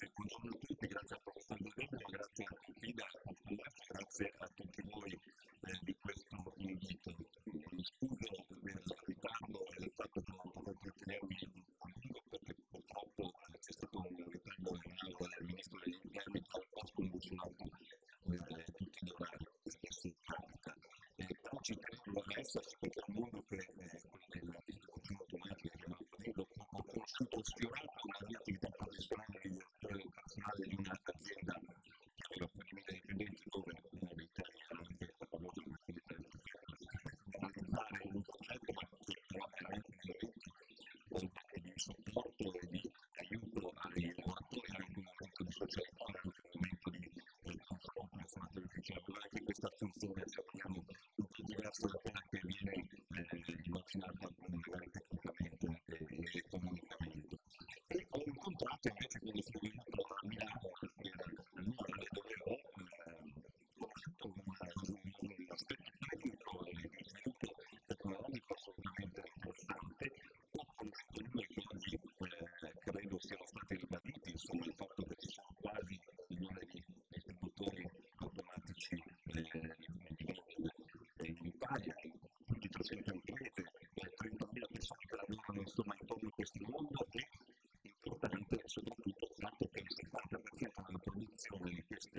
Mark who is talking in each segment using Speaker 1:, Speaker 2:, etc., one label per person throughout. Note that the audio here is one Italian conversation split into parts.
Speaker 1: grazie, buongiorno a tutti, grazie al professor Dovebio, grazie a Fida, grazie a tutti voi eh, di questo invito. Scuso del ritardo e del fatto che non potrò tenermi a lungo perché purtroppo c'è stato un ritardo aula del ministro degli interni che ha sconvolgionato eh, tutti gli orari, adesso capita. Eh, però ci credo adesso perché il mondo che eh, quello del consumo automatico che ho conosciuto sfiorato una mia attività professionale di personale di un'azienda che aveva famiglia dipendenti dove una dei temi era anche a favore dell'attività fare un progetto che però era anche di supporto e di aiuto ai lavoratori anche un momento di socialità, anche un momento di confronto informato difficile. Allora anche questa funzione se vogliamo un po' diversa da quella che viene eh, immaginata magari tecnicamente e economicamente. E ho incontrato invece quando sono insomma il fatto che ci sono quasi un milione di distributori automatici in Italia, più di 300 imprese, 30.000 persone che lavorano insomma intorno a questo mondo e importante soprattutto il fatto che il 70% della produzione di queste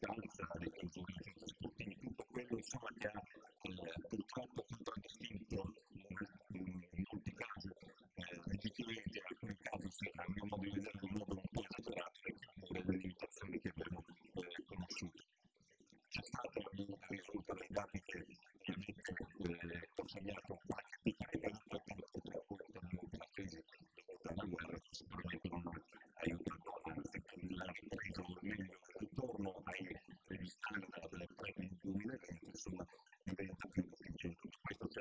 Speaker 1: distanza, dei controlli sportivi, tutto quello insomma che ha eh, purtroppo contraddistinto in molti casi eh, difficilmente, in alcuni casi a mio modo di vedere in modo un po' esagerato le limitazioni che abbiamo eh, conosciuto. C'è stato risulta dai dati che ovviamente eh, ho segnato qualche piccola caduta purtroppo per la crisi dovuta alla guerra sicuramente non ha aiutato anzi il ripreso meglio il ritorno ai standard del pre-2020 insomma diventa più efficiente questo c'è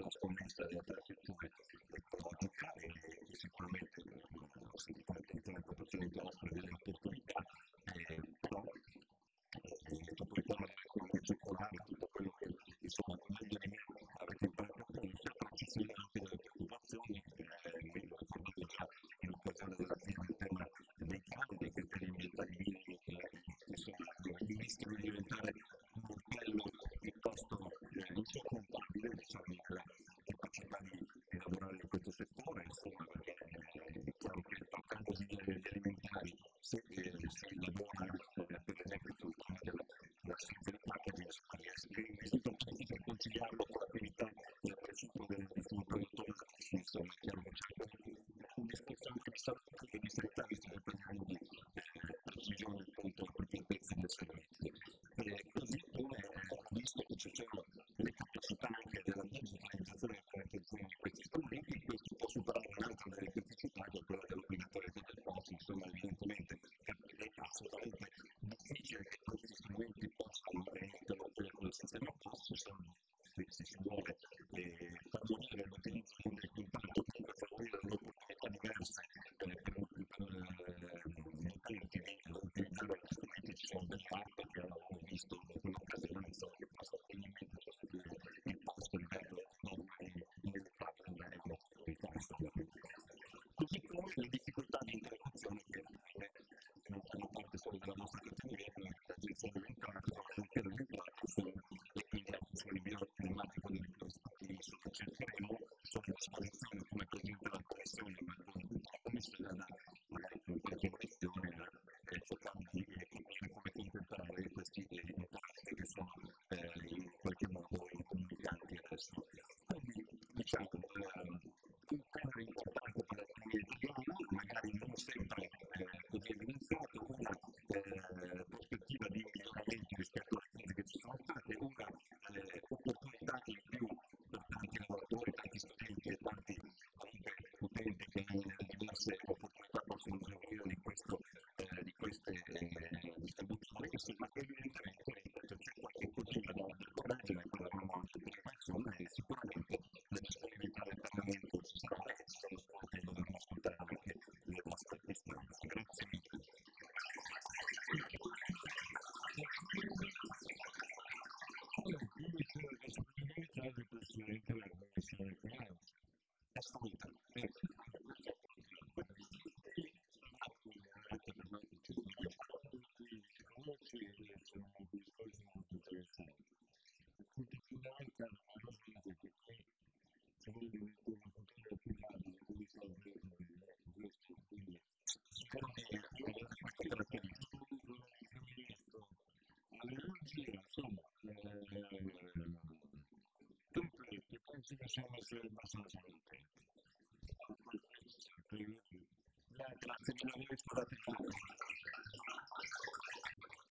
Speaker 1: delle infrastrutture ecologiche e sicuramente ho sentito anche in proporzione di offre delle opportunità eh, però tutto il tema dell'economia circolare, tutto quello che insomma meglio di me avete imparato a conoscere, però ci sono anche delle preoccupazioni, eh, mi ricordate già in occasione della firma il tema dei cambi, dei criteri ambientali minimi, che insomma il rischio di diventare un modello piuttosto eh, insormontabile, diciamo, nella capacità di, di lavorare in questo settore, insomma, perché è chiaro che toccando gli alimentari, se si lavora per esempio sul tema della, del packaging, l'esito possibile conciliarlo con l'attività del presuppo del, produttore insomma, è chiaro che c'è un discorso anche di salute e di sanità, visto che parliamo di precisione appunto appropriatezza del servizio. Così come ho visto che ci sono le capacità anche della digitalizzazione di questi strumenti, questo può superare un'altra delle criticità che è quella dell'obbligatorietà del posto, insomma evidentemente è assolutamente difficile che questi strumenti possano mettere nel sistema posto se, se si vuole eh, favorire l'utilizzo del contatto, comunque favorire le opportunità diverse eh, per, per gli utenti di utilizzare gli strumenti ci sono delle app che abbiamo visto in un'occasione insomma, che possono facilmente sostituire il posto a livello normale inevitabile a livello dei test così come le difficoltà di integrazione che non fanno parte solo della nostra categoria ma l'agenzia alimentare sono l'agenzia alimentare sono e quindi la funzione bioclimatico dei dispositivi che cercheremo sono a disposizione come presente la pressione ma come se la magari your ground. That's the way that things Gracias. investigaciones del bastante. La clasificación es para